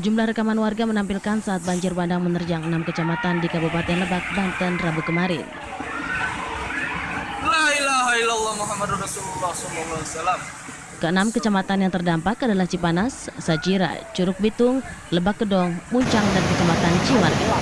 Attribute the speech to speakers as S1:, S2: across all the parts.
S1: Sejumlah rekaman warga menampilkan saat banjir bandang menerjang enam kecamatan di Kabupaten Lebak, Banten, Rabu kemarin. Keenam kecamatan yang terdampak adalah Cipanas, Sajira, Curug Bitung, Lebak Kedong, Muncang, dan Kecamatan Ciwarga.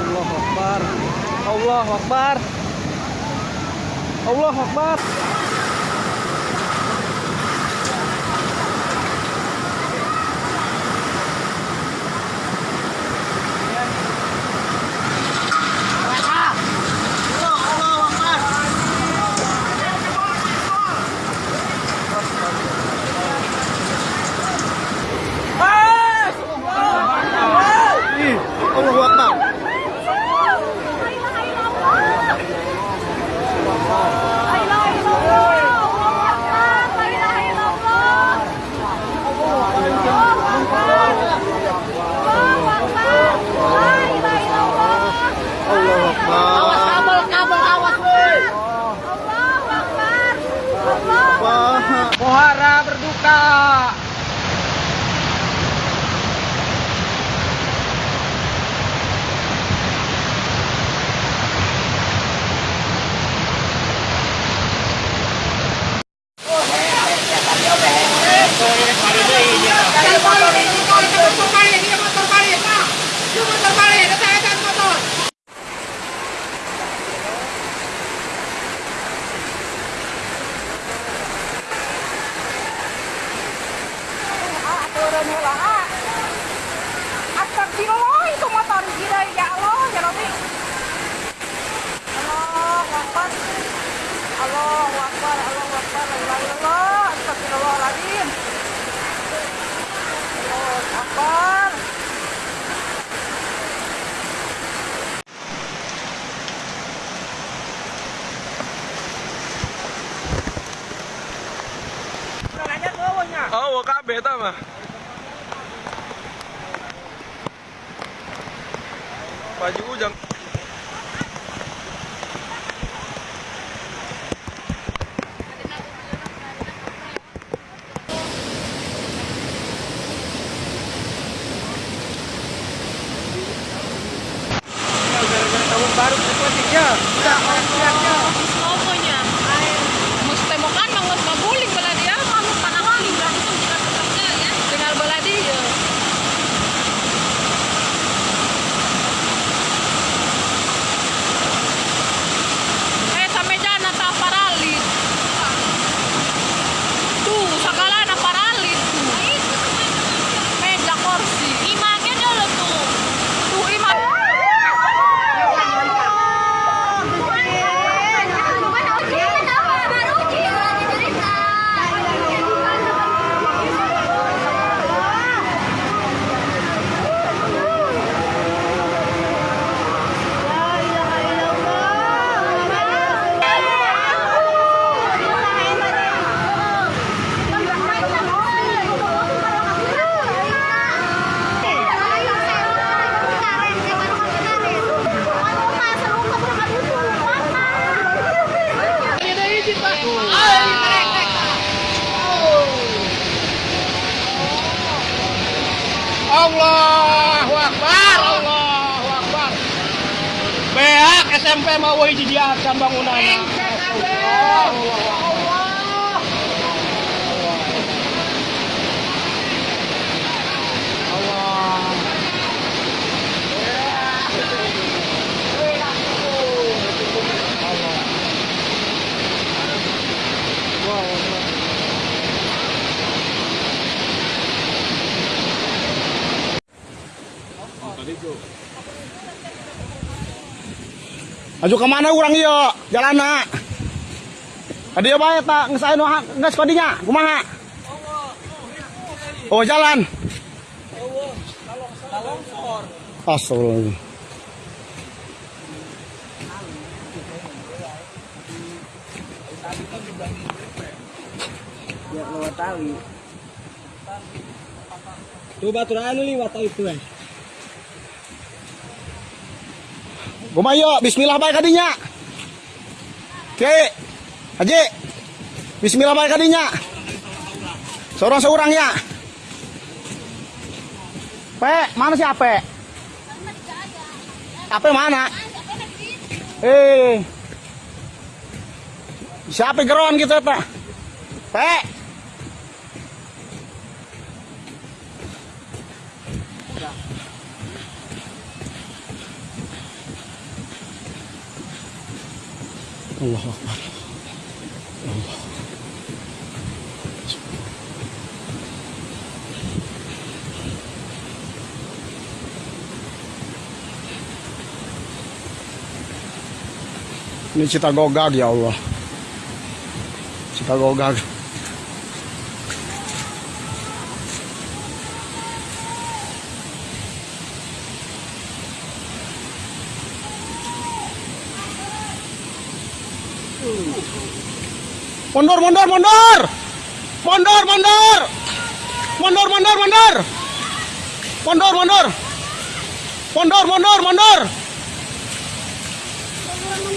S2: Allahu Akbar. Allahu Akbar. Allahu Akbar. Allahu Akbar. Allahu Akbar. Beak SMP mau hiji diakan bangunan. Aju ke mana orang iya? Jalan nak. Ada apa ya tak ngesain wah nges kodinya? Kumaha? Oh jalan. Astagfirullah.
S3: Ya lewat tali.
S4: Tuh batu anu liwat itu eh.
S5: Gumayo, bismillah baik kadinya. Oke. Haji. Bismillah baik kadinya. Seorang seorang ya. Pe, mana si Ape? Ape mana? Eh. Siapa geron gitu ta? Pe. Allah Akbar. Ini cita gogag ya Allah. Cita gogag. Mundur, mundur, mundur. Mundur, mundur. Mundur, mundur, mundur. Mundur, mundur. Mundur, mundur, mundur.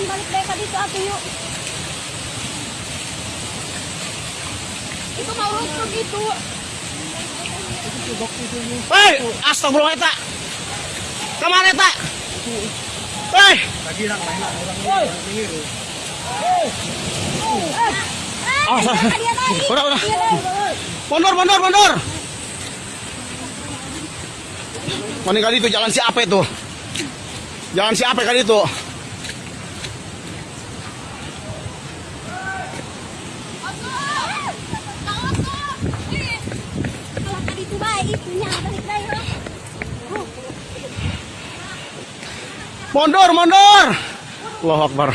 S6: Balik mereka dito ate yuk. Itu mau lucu gitu.
S5: Hei, astagfirullah eta. Ke mana eta? Hei,
S6: Ah,
S5: Ah,
S6: dia
S5: udah, udah. Mundur, mundur, mundur. Mana kali itu jalan si apa itu? Jalan si apa kali itu? Mundur, mundur. Allahu Akbar.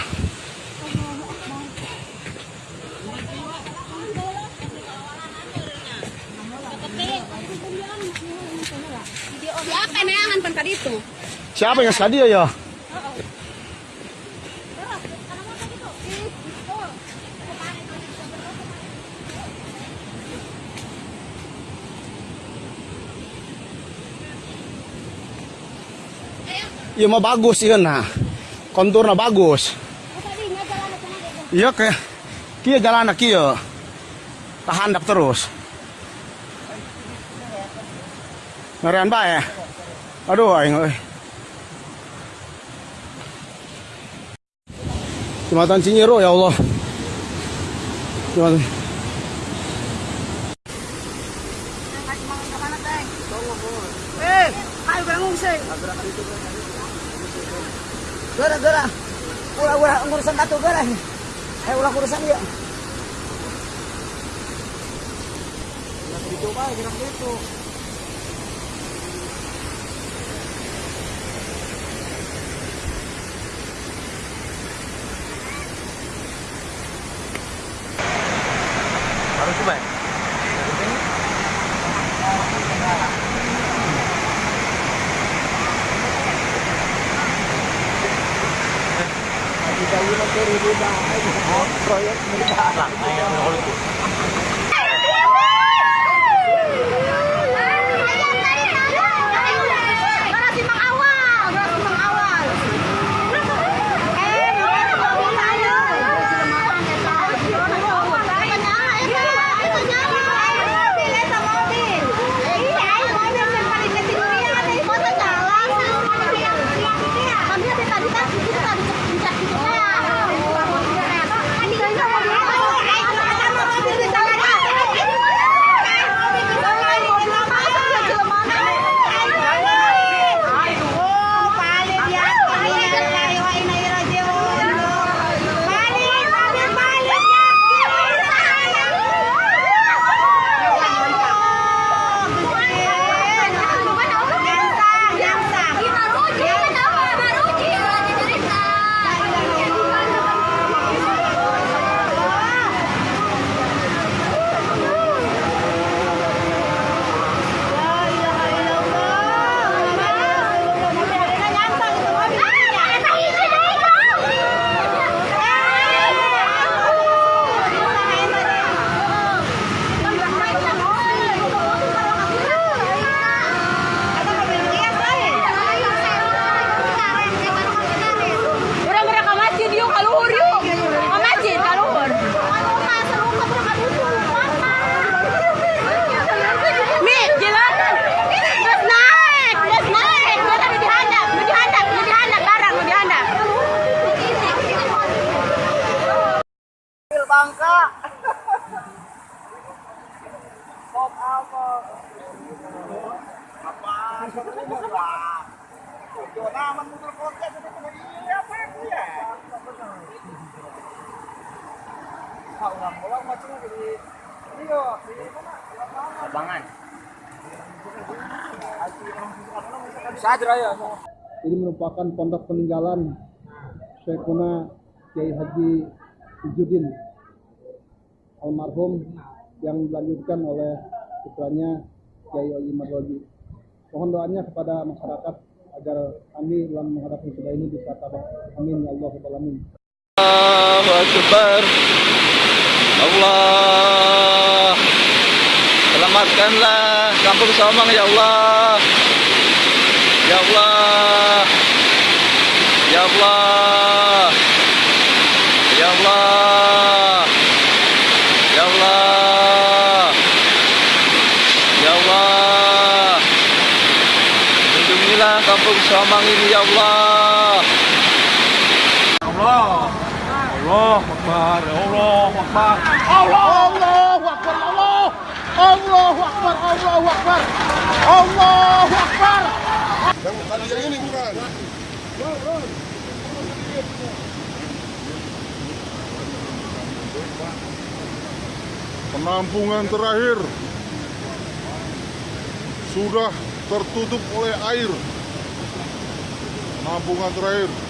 S6: Siapa yang neangan pan itu?
S5: Siapa yang sekali ya? Iya mah bagus iya nah. Konturnya bagus. Iya ke kia jalan kia. Tahan dak terus. Ngerian bae. Aduh aing euy. Jembatan Cinyiro ya Allah. Jembatan
S3: Eh, ayo bangun sih. Gara gara. Ulah ulah urusan batu gara. Eh ulah urusan dia. Dicoba gerak itu.
S6: đấy chú bạn.
S5: Hãy subscribe cho kênh Ghiền Mì Gõ Để không bỏ lỡ những video hấp dẫn Ah, ulang ulang macam di Iya, di mana? Lapangan. Sadra ya.
S7: ini merupakan pondok peninggalan Syekhuna Kiai Haji Ijudin almarhum yang dilanjutkan oleh putranya Kiai Oji Marwaji. Mohon doanya kepada masyarakat agar kami dalam menghadapi musibah ini bisa tabah. Amin ya Allah Alamin.
S4: Allahu Akbar. Allah. Selamatkanlah kampung Somang ya Allah. Ya Allah. Ya Allah. Ya Allah. Ya Allah. Ya Allah. Lindungilah kampung Somang ini ya Allah.
S5: Allah Akbar. Allah Akbar. Allah Akbar. Allah. Allah Akbar. Allah Akbar. Allah Akbar.
S8: penampungan terakhir sudah tertutup oleh air. Penampungan terakhir.